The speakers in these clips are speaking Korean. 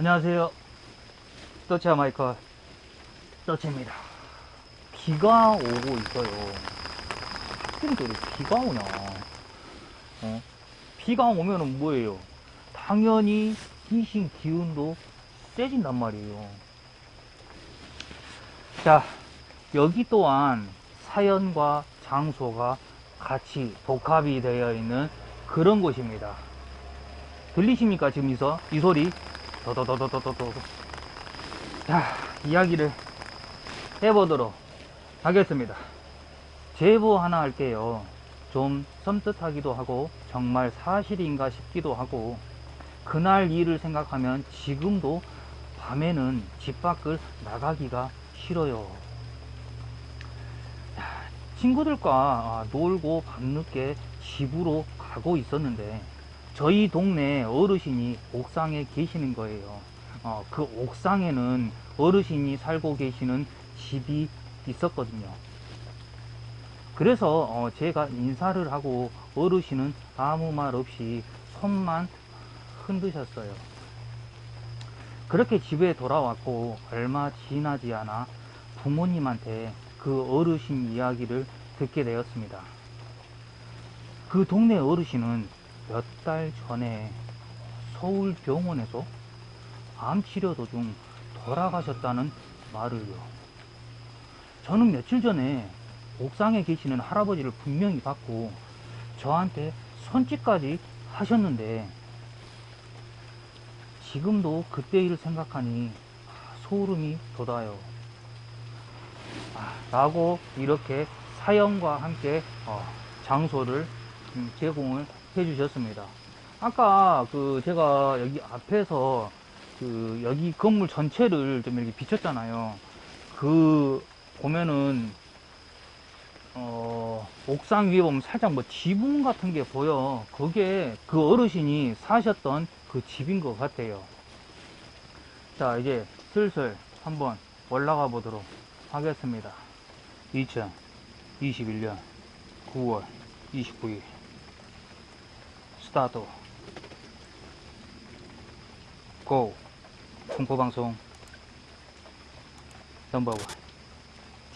안녕하세요. 떠치아 마이커 떠치입니다. 비가 오고 있어요. 또 이렇게 비가 오나. 어? 비가 오면은 뭐예요? 당연히 귀신 기운도 세진단 말이에요. 자, 여기 또한 사연과 장소가 같이 복합이 되어 있는 그런 곳입니다. 들리십니까? 지금 이, 소, 이 소리? 도도도도도도도. 자, 이야기를 해보도록 하겠습니다. 제보 하나 할게요. 좀 섬뜩하기도 하고, 정말 사실인가 싶기도 하고, 그날 일을 생각하면 지금도 밤에는 집 밖을 나가기가 싫어요. 야, 친구들과 아, 놀고 밤늦게 집으로 가고 있었는데 저희 동네 어르신이 옥상에 계시는 거예요. 어, 그 옥상에는 어르신이 살고 계시는 집이 있었거든요. 그래서 어, 제가 인사를 하고 어르신은 아무 말 없이 손만 흔드셨어요. 그렇게 집에 돌아왔고 얼마 지나지 않아 부모님한테 그 어르신 이야기를 듣게 되었습니다. 그 동네 어르신은 몇 달 전에 서울 병원에서 암 치료 도중 돌아가셨다는 말을요. 저는 며칠 전에 옥상에 계시는 할아버지를 분명히 봤고 저한테 손짓까지 하셨는데 지금도 그때 일을 생각하니 소름이 돋아요. 아, 라고 이렇게 사연과 함께 어, 장소를 음, 제공을 해 주셨습니다. 아까 그 제가 여기 앞에서 그 여기 건물 전체를 좀 이렇게 비쳤잖아요. 그 보면은 어 옥상 위에 보면 살짝 뭐 지붕 같은 게 보여. 그게 그 어르신이 사셨던 그 집인 것 같아요. 자 이제 슬슬 한번 올라가 보도록 하겠습니다. 2021년 9월 29일 스타트 고. 공포방송. 넘버원.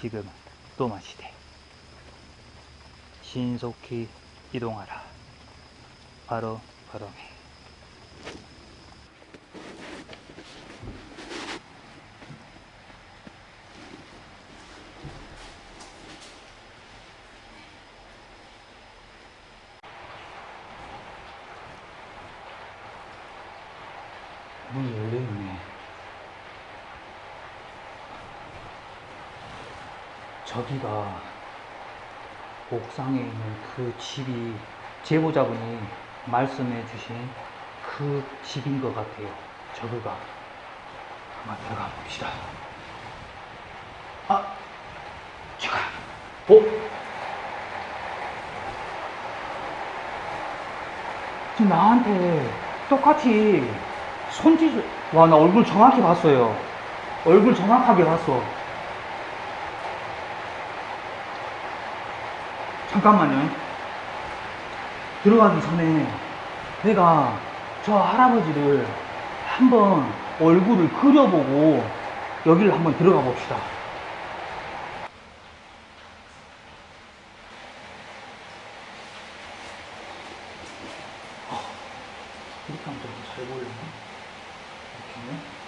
지금은 또마시대. 신속히 이동하라. 바로 바로메 문이 열려있네. 저기가 옥상에 있는 그 집이 제보자분이 말씀해 주신 그 집인 것 같아요. 저기가. 한번 들어가 봅시다. 아! 잠깐! 어? 지금 나한테 똑같이 손짓을 와나 얼굴 정확히 봤어요 얼굴 정확하게 봤어 잠깐만요 들어가기 전에 내가 저 할아버지를 한번 얼굴을 그려보고 여기를 한번 들어가 봅시다 이렇게 하면 좀잘 보이나? 이렇게. 아,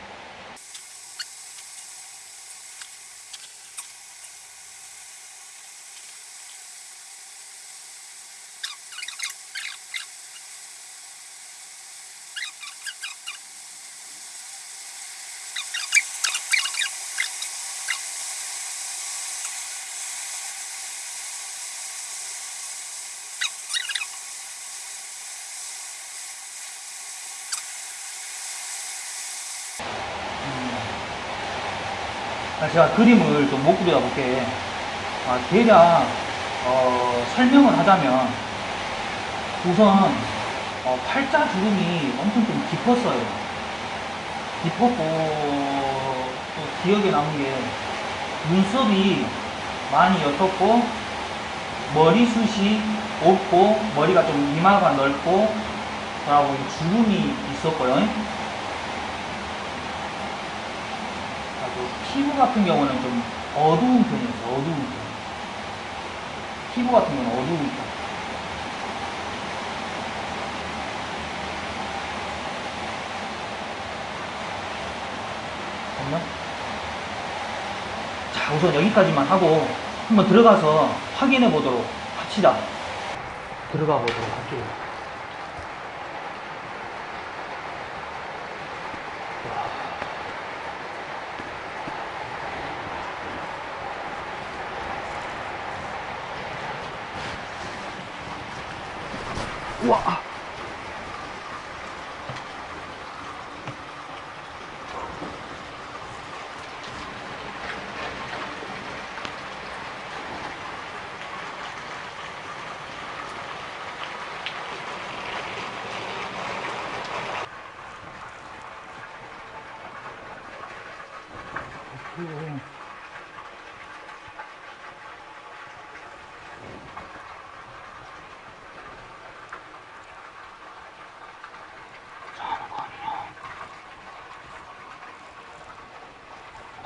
제가 그림을 좀 못 그려 볼게. 아, 대략 어, 설명을 하자면 우선 어, 팔자 주름이 엄청 좀 깊었어요. 깊었고 또 기억에 남는 게 눈썹이 많이 옅었고 머리숱이 없고 머리가 좀 이마가 넓고 그러고 주름이 있었고요. 피부 같은 경우는 좀 어두운 편이에요. 어두운 편. 피부 같은 경우는 어두운 편. 됐나? 자, 우선 여기까지만 하고 한번 들어가서 확인해 보도록 합시다. 들어가 보도록 할게요. 우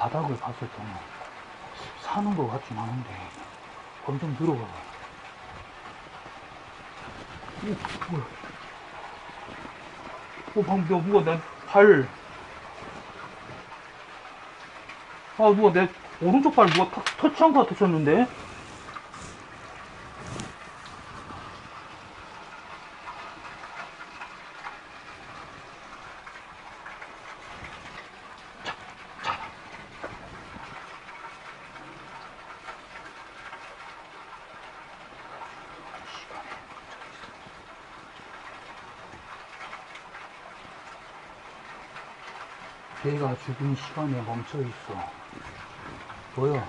바닥을 봤을 때는 사는 거 같진 않은데 엄청 들어가. 오, 뭐야. 어, 방금 누가, 누가 내 발, 아, 누가 내 오른쪽 발 누가 탁 터치한 것 같았었는데? 걔가 죽은 시간에 멈춰 있어. 뭐야?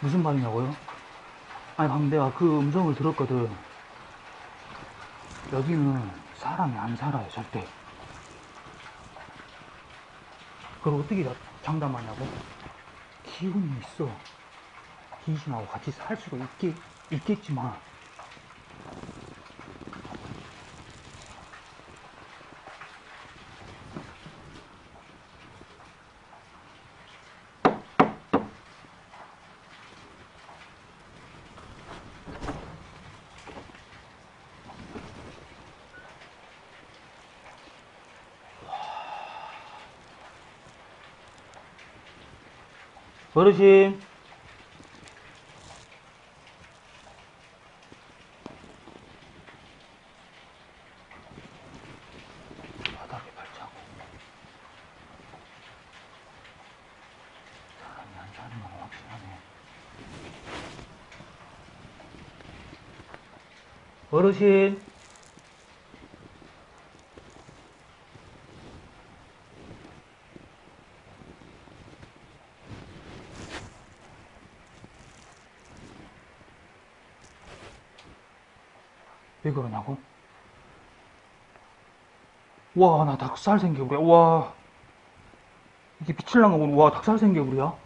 무슨 말이냐고요? 아니, 방금 내가 그 음성을 들었거든. 여기는 사람이 안 살아요, 절대. 그걸 어떻게 자- 장담하냐고? 기운이 있어. 귀신하고 같이 살 수도 있겠, 있겠지만, 어르신. 바닥에 발자국. 사람이 안 사는 건 확실하네. 어르신. 왜 그러냐고? 와, 나 닭살 생겨버려. 와. 이게 미칠랑가 보네. 와, 닭살 생겨버려.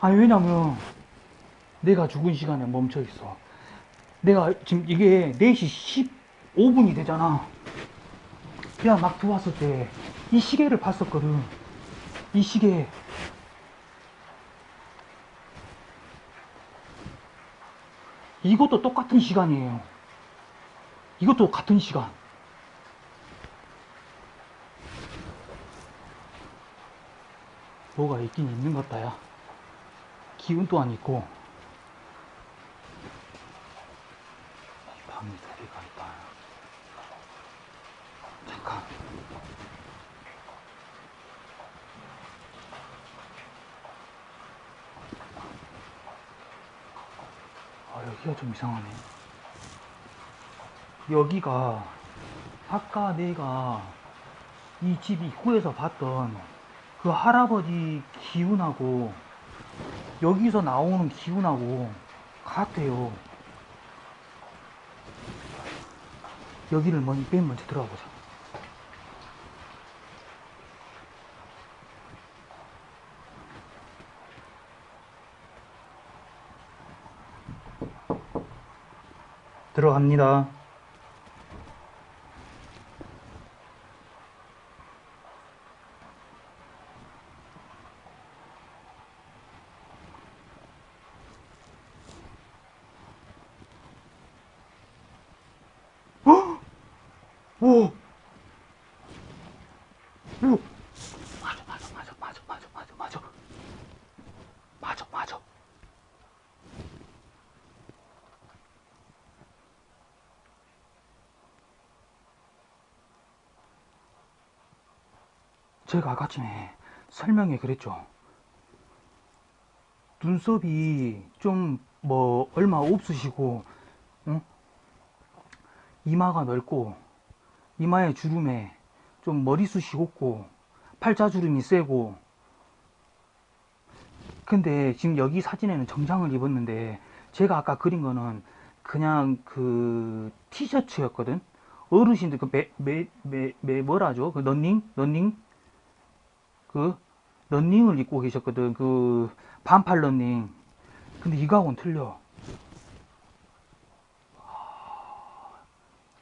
아니, 왜냐면, 내가 죽은 시간에 멈춰 있어. 내가 지금 이게 4시 15분이 되잖아. 그냥 막 들어왔을 때, 이 시계를 봤었거든. 이 시계. 이것도 똑같은 시간이에요. 이것도 같은 시간. 뭐가 있긴 있는 것 같다야. 기운 또한 있고. 이 방이 두 개가 있다. 잠깐. 아, 여기가 좀 이상하네. 여기가 아까 내가 이 집 입구에서 봤던 그 할아버지 기운하고 여기서 나오는 기운하고 같아요. 여기를 먼, 맨 먼저 들어가 보자. 들어갑니다. 오! 오! 맞아, 맞아, 맞아, 맞아, 맞아, 맞아, 맞아. 맞아, 맞아. 제가 아까 전에 설명에 그랬죠. 눈썹이 좀 뭐 얼마 없으시고, 응? 이마가 넓고, 이마의 주름에 좀 머리숱이 없고, 팔자주름이 세고, 근데 지금 여기 사진에는 정장을 입었는데, 제가 아까 그린 거는 그냥 그 티셔츠였거든? 어르신들 그 매, 매, 매, 매 뭐라죠? 그 런닝? 런닝? 그 런닝을 입고 계셨거든. 그 반팔 런닝. 근데 이거하고는 틀려. 아,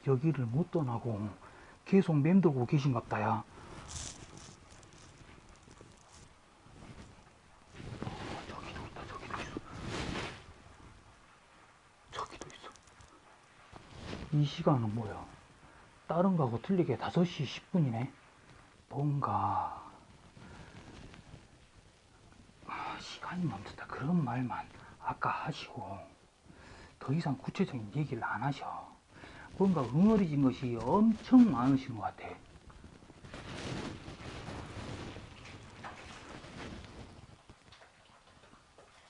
여기를 못 떠나고 계속 맴돌고 계신갑다, 야. 어, 저기도 있다, 저기도 있어. 저기도 있어. 이 시간은 뭐야? 다른 거하고 틀리게 5시 10분이네. 뭔가 아, 시간이 멈췄다 그런 말만 아까 하시고 더 이상 구체적인 얘기를 안 하셔. 뭔가 응어리진 것이 엄청 많으신 것 같아.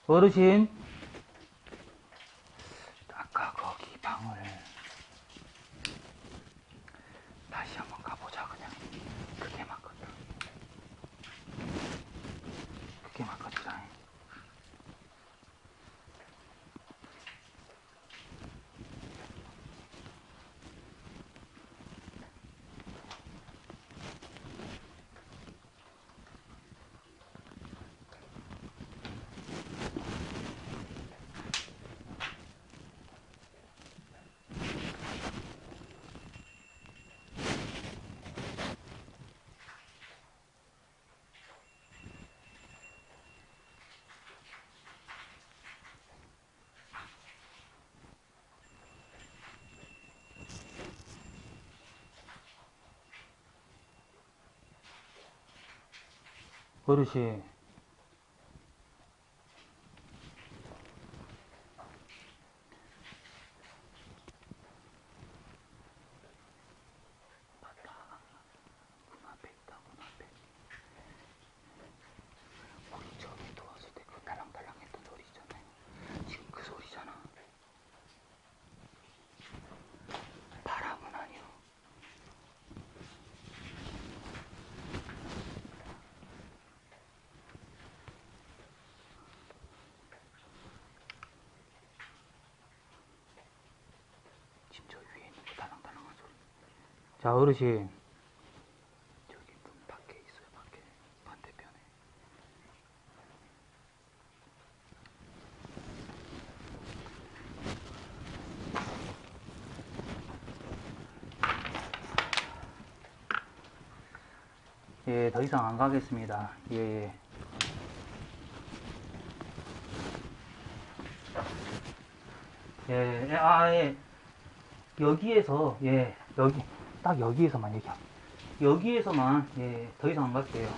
어르신, 아까 거기 방을 다시 한번 가보자 그냥. 그게 맞거든. 그게 맞거든. 어르신. 맞다. 문 앞에 있다, 문 앞에. 우리 처음에 들어왔을 때 그 달랑달랑 했던 소리 있잖아요. 지금 그 소리잖아. 바람은 아니요. 지금 저 위에 있는 거 달랑달랑한 소리. 자, 어르신. 저기 문 밖에 있어요, 밖에. 반대편에. 예, 더 이상 안 가겠습니다. 예, 예. 예, 예, 아, 예. 여기에서, 예, 여기, 딱 여기에서만 얘기함. 여기에서만, 예, 더 이상 안 갈게요.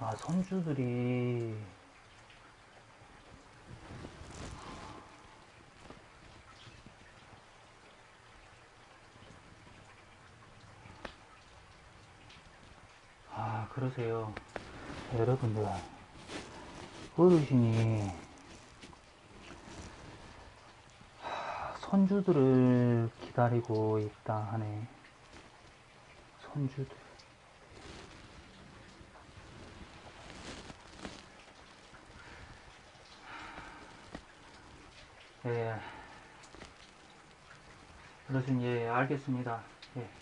아, 손주들이, 아, 그러세요. 여러분들, 어르신이 하, 손주들을 기다리고 있다 하네. 손주들. 예. 어르신, 예, 알겠습니다. 예.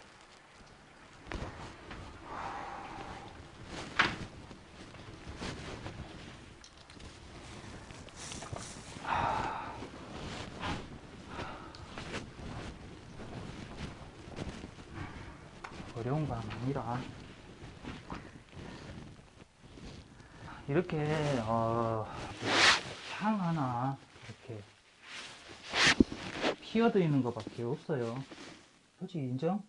아니라 이렇게 어, 향 하나 이렇게 피어드리는 것밖에 없어요 솔직히 인정?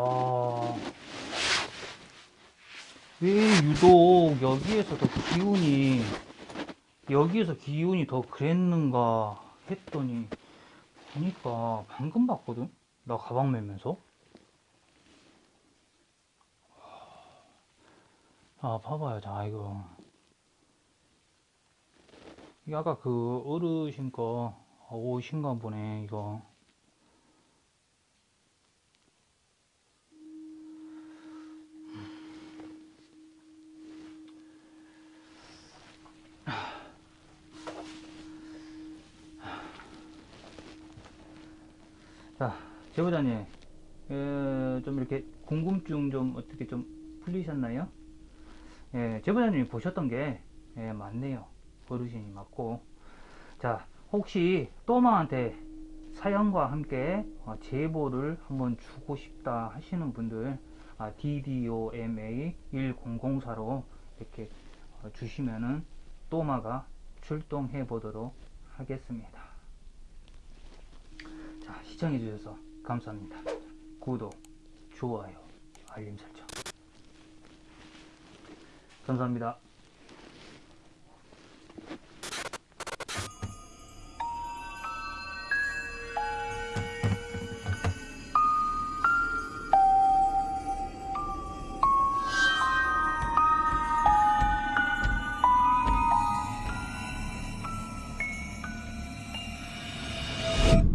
아, 왜 유독 여기에서 더 기운이, 여기에서 기운이 더 그랬는가 했더니, 보니까 방금 봤거든? 나 가방 메면서? 아, 봐봐요. 자, 이거. 이게 아까 그 어르신 거, 아, 옷인가 보네, 이거. 자, 제보자님, 에, 좀 이렇게 궁금증 좀 어떻게 좀 풀리셨나요? 예, 제보자님이 보셨던 게 예, 맞네요. 어르신이 맞고. 자, 혹시 또마한테 사연과 함께 어, 제보를 한번 주고 싶다 하시는 분들 아, DDOMA 1004로 이렇게 어, 주시면은 또마가 출동해 보도록 하겠습니다. 자, 시청해 주셔서 감사합니다. 구독, 좋아요, 알림 설정. 감사합니다.